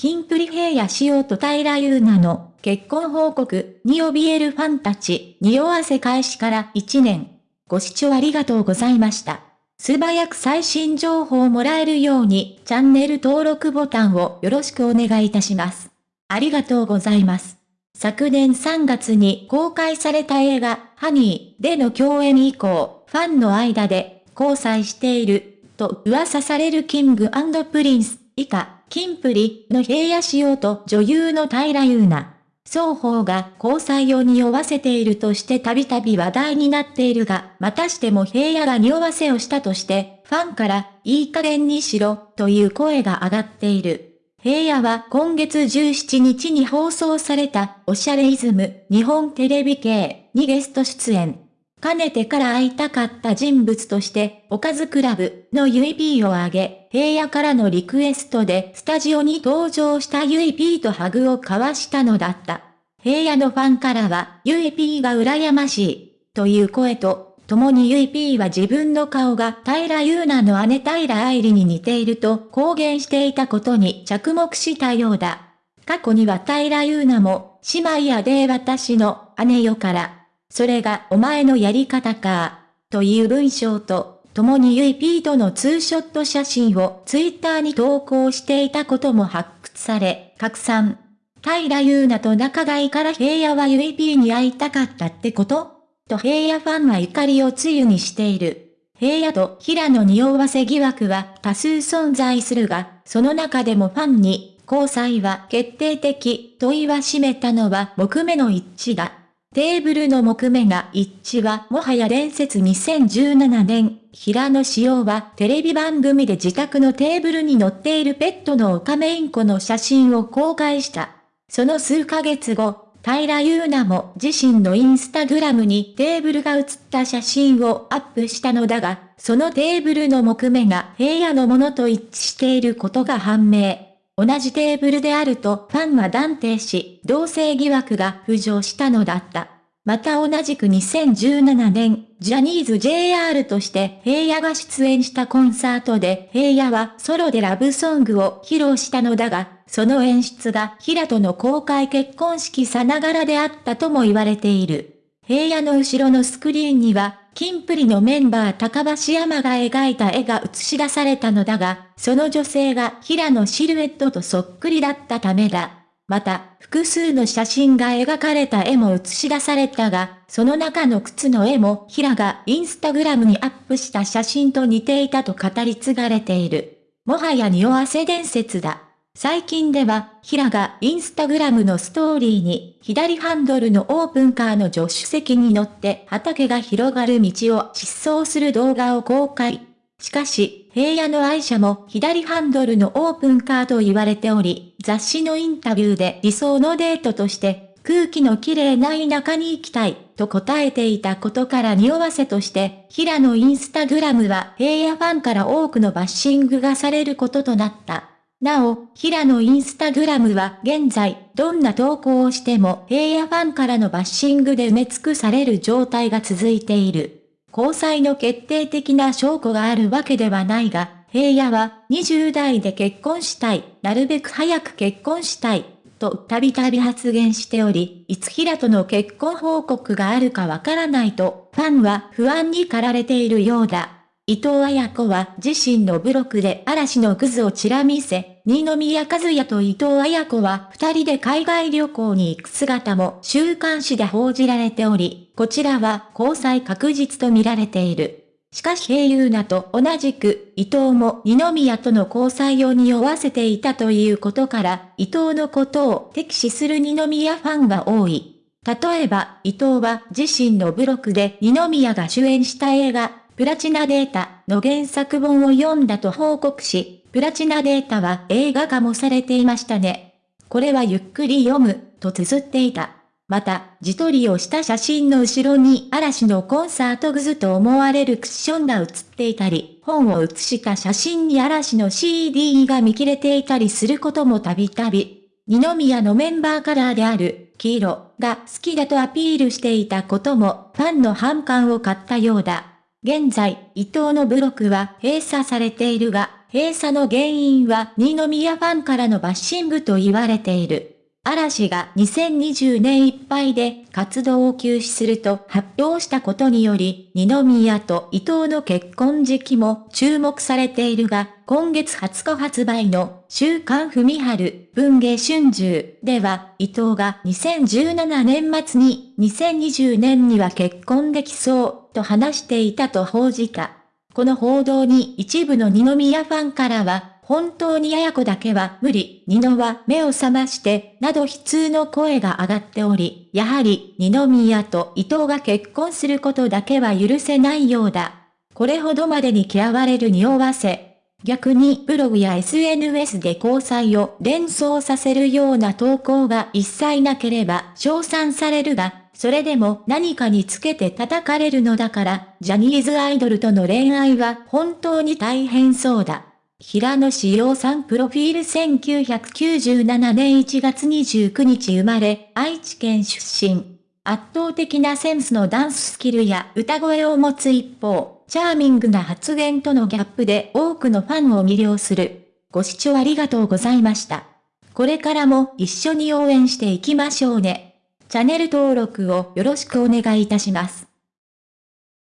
キンプリ平野仕様と平優奈の結婚報告に怯えるファンたち、匂わせ開始から1年。ご視聴ありがとうございました。素早く最新情報をもらえるようにチャンネル登録ボタンをよろしくお願いいたします。ありがとうございます。昨年3月に公開された映画、ハニーでの共演以降、ファンの間で交際していると噂されるキングプリンス以下。キンプリの平野仕様と女優の平優奈。双方が交際を匂わせているとしてたびたび話題になっているが、またしても平野が匂わせをしたとして、ファンからいい加減にしろという声が上がっている。平野は今月17日に放送されたおしゃれイズム日本テレビ系にゲスト出演。かねてから会いたかった人物として、おかずクラブのゆい P を挙げ、平野からのリクエストでスタジオに登場したゆい P とハグを交わしたのだった。平野のファンからは、ゆい P が羨ましい、という声と、共にゆい P は自分の顔が平優奈の姉平愛理に似ていると公言していたことに着目したようだ。過去には平優奈も、姉妹やで私の姉よからそれがお前のやり方か、という文章と、共にゆいピーとのツーショット写真をツイッターに投稿していたことも発掘され、拡散。平優奈と仲がいいから平野はゆいピーに会いたかったってこと？と平野ファンは怒りをつゆにしている。平野と平野に匂わせ疑惑は多数存在するが、その中でもファンに、交際は決定的と言わしめたのは木目の一致だ。テーブルの木目が一致はもはや伝説2017年、平野紫耀はテレビ番組で自宅のテーブルに乗っているペットのオカメインコの写真を公開した。その数ヶ月後、平優奈も自身のインスタグラムにテーブルが写った写真をアップしたのだが、そのテーブルの木目が平野のものと一致していることが判明。同じテーブルであるとファンは断定し、同性疑惑が浮上したのだった。また同じく2017年、ジャニーズ JR として平野が出演したコンサートで平野はソロでラブソングを披露したのだが、その演出が平との公開結婚式さながらであったとも言われている。平野の後ろのスクリーンにはキンプリのメンバー高橋山が描いた絵が映し出されたのだが、その女性が平のシルエットとそっくりだったためだ。また、複数の写真が描かれた絵も映し出されたが、その中の靴の絵も平がインスタグラムにアップした写真と似ていたと語り継がれている。もはや匂わせ伝説だ。最近では、平がインスタグラムのストーリーに、左ハンドルのオープンカーの助手席に乗って畑が広がる道を疾走する動画を公開。しかし、平野の愛車も左ハンドルのオープンカーと言われており、雑誌のインタビューで理想のデートとして、空気の綺麗な田舎に行きたい、と答えていたことから匂わせとして、平野インスタグラムは平野ファンから多くのバッシングがされることとなった。なお、平野インスタグラムは現在、どんな投稿をしても平野ファンからのバッシングで埋め尽くされる状態が続いている。交際の決定的な証拠があるわけではないが、平野は20代で結婚したい、なるべく早く結婚したい、とたびたび発言しており、いつ平との結婚報告があるかわからないと、ファンは不安に駆られているようだ。伊藤彩子は自身のブログで嵐のクズをちら見せ、二宮和也と伊藤彩子は二人で海外旅行に行く姿も週刊誌で報じられており、こちらは交際確実と見られている。しかし平優奈と同じく伊藤も二宮との交際を匂わせていたということから、伊藤のことを敵視する二宮ファンが多い。例えば、伊藤は自身のブログで二宮が主演した映画、プラチナデータの原作本を読んだと報告し、プラチナデータは映画化もされていましたね。これはゆっくり読む、と綴っていた。また、自撮りをした写真の後ろに嵐のコンサートグズと思われるクッションが写っていたり、本を写した写真に嵐の CD が見切れていたりすることもたびたび。二宮のメンバーカラーである黄色が好きだとアピールしていたこともファンの反感を買ったようだ。現在、伊藤のブロックは閉鎖されているが、閉鎖の原因は二宮ファンからのバッシングと言われている。嵐が2020年いっぱいで活動を休止すると発表したことにより、二宮と伊藤の結婚時期も注目されているが、今月20日発売の週刊文春文芸春秋では、伊藤が2017年末に2020年には結婚できそうと話していたと報じた。この報道に一部の二宮ファンからは、本当にやや子だけは無理、二のは目を覚まして、など悲痛の声が上がっており、やはり二宮と伊藤が結婚することだけは許せないようだ。これほどまでに嫌われる匂わせ。逆にブログや SNS で交際を連想させるような投稿が一切なければ称賛されるが、それでも何かにつけて叩かれるのだから、ジャニーズアイドルとの恋愛は本当に大変そうだ。平野志陽さんプロフィール1997年1月29日生まれ、愛知県出身。圧倒的なセンスのダンススキルや歌声を持つ一方、チャーミングな発言とのギャップで多くのファンを魅了する。ご視聴ありがとうございました。これからも一緒に応援していきましょうね。チャンネル登録をよろしくお願いいたします。